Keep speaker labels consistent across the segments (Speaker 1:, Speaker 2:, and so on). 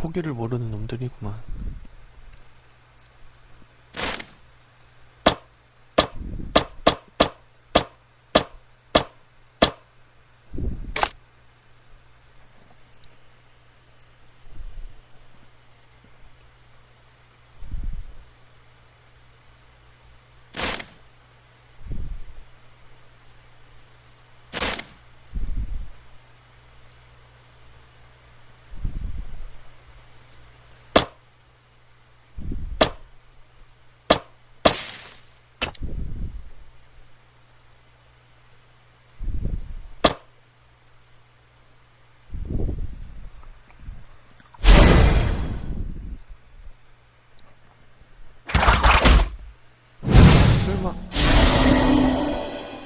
Speaker 1: 포기를 모르는 놈들이구만.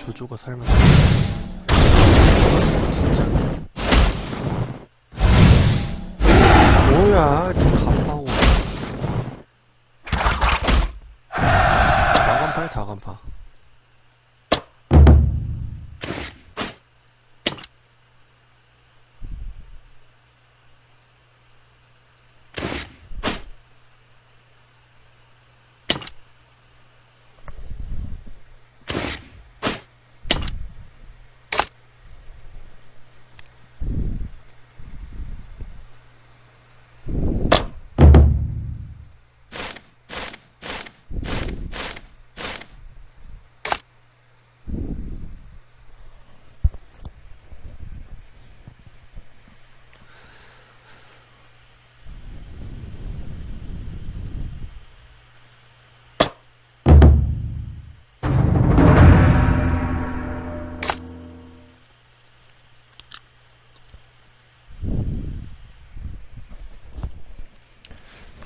Speaker 1: 조조가 설마 진짜. 뭐야 더 간파고. 나간파야 다간파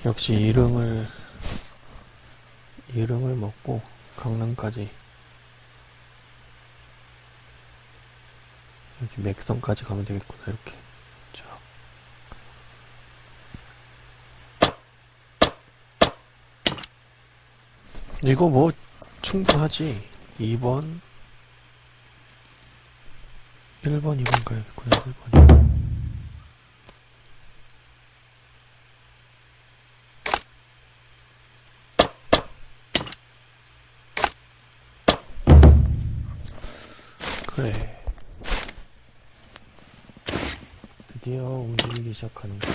Speaker 1: 역시 일흥을 일흥을 먹고 강릉까지. 여기 맥성까지 가면 되겠구나 이렇게. 자 이거 뭐 충분하지? 2번. 1번 2번 가야겠구나 1번이 그래. 드디어 움직이기 시작하는 거.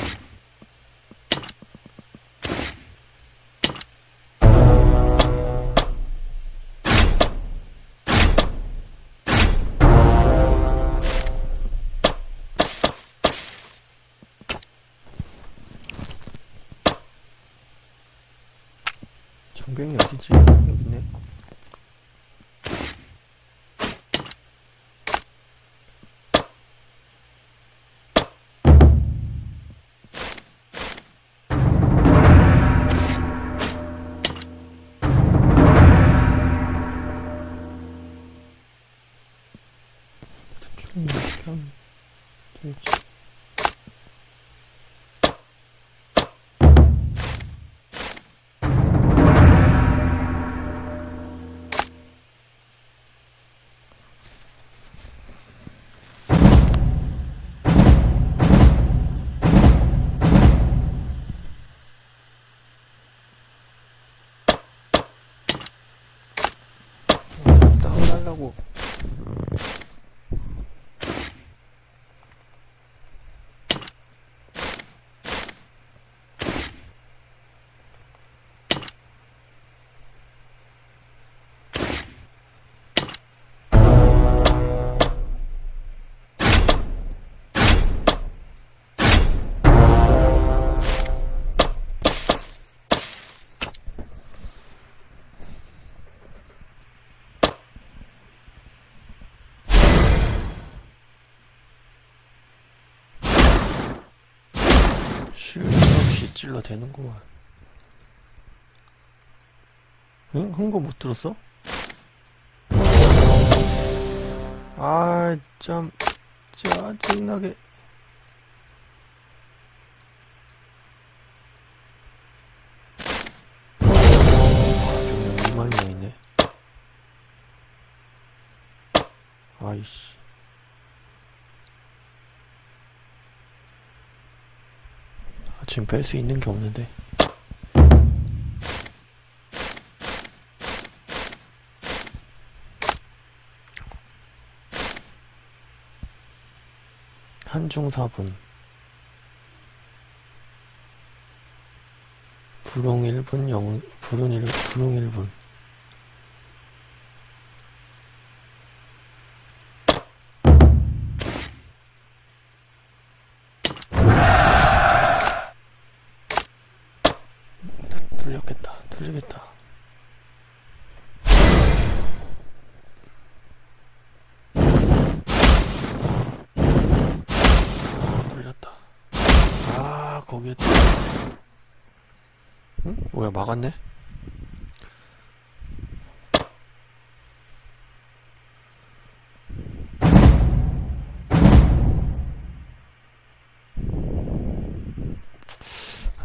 Speaker 1: 정병이 어디지? 여기 있네. 음, 참. 딱 하려고 찔러 대는구만. 응? 한거못 들었어? 아, 참, 짜증나게. 아, 병력 2만이나 있네. 아이씨. 지금 뺄 수 있는 게 없는데. 한중 4분. 불용 1분, 영, 불운 1, 불용 1분. 뚫렸겠다. 뚫리겠다. 뚫렸다. 아, 거기에 뚫 응? 뭐야, 막았네?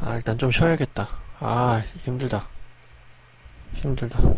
Speaker 1: 아, 일단 좀 쉬어야겠다. 아, 힘들다. 힘들다.